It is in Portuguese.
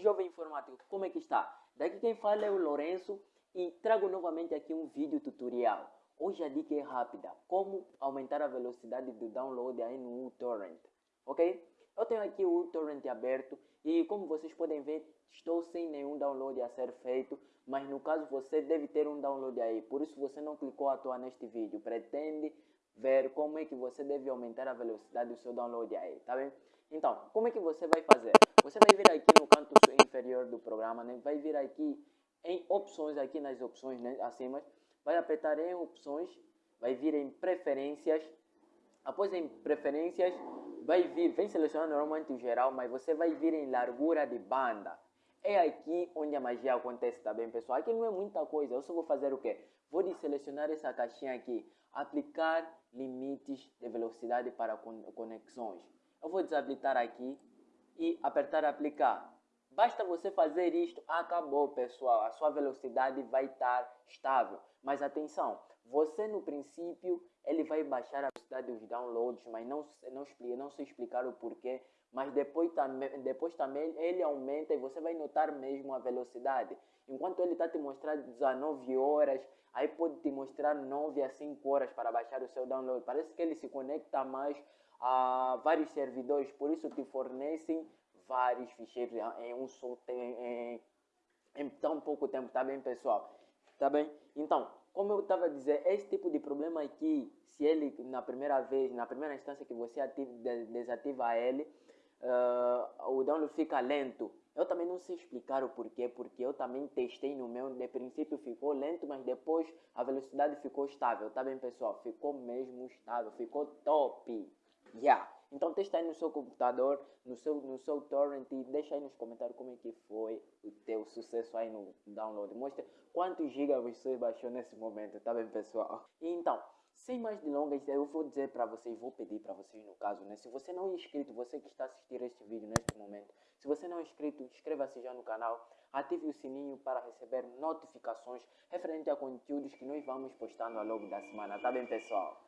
Jovem informático, como é que está? Daqui quem fala é o Lourenço e trago novamente aqui um vídeo tutorial. Hoje a dica é rápida, como aumentar a velocidade do download aí no uTorrent, ok? Eu tenho aqui o uTorrent aberto e como vocês podem ver, estou sem nenhum download a ser feito, mas no caso você deve ter um download aí, por isso você não clicou à toa neste vídeo, pretende ver como é que você deve aumentar a velocidade do seu download aí, tá bem? Então, como é que você vai fazer? Você vai vir aqui no canto inferior do programa, né? vai vir aqui em opções, aqui nas opções né? acima, vai apertar em opções, vai vir em preferências, após em preferências, vai vir, vem selecionar normalmente o geral, mas você vai vir em largura de banda. É aqui onde a magia acontece, tá bem, pessoal? Aqui não é muita coisa, eu só vou fazer o quê? Vou selecionar essa caixinha aqui, aplicar limites de velocidade para conexões. Eu vou desabilitar aqui e apertar aplicar. Basta você fazer isto, acabou pessoal, a sua velocidade vai estar estável. Mas atenção, você no princípio ele vai baixar a velocidade dos downloads, mas não, não, explica, não se explicar o porquê. Mas depois, depois também ele aumenta e você vai notar mesmo a velocidade. Enquanto ele está te mostrando 19 horas, aí pode te mostrar 9 a 5 horas para baixar o seu download. Parece que ele se conecta mais a vários servidores, por isso te fornecem vários ficheiros em um só em, em tão pouco tempo, tá bem pessoal? Tá bem? Então, como eu estava a dizer, esse tipo de problema aqui, se ele na primeira vez, na primeira instância que você ativa, desativa ele, uh, o download fica lento. Eu também não sei explicar o porquê, porque eu também testei no meu, de princípio ficou lento, mas depois a velocidade ficou estável, tá bem pessoal? Ficou mesmo estável, ficou top. Yeah. Então testa aí no seu computador, no seu, no seu torrent e deixa aí nos comentários como é que foi o teu sucesso aí no download. Mostra quantos gigas você baixou nesse momento, tá bem pessoal? E então, sem mais delongas, eu vou dizer para vocês, vou pedir para vocês no caso, né? Se você não é inscrito, você que está assistindo este vídeo neste momento, se você não é inscrito, inscreva-se já no canal, ative o sininho para receber notificações referente a conteúdos que nós vamos postando ao longo da semana, tá bem pessoal?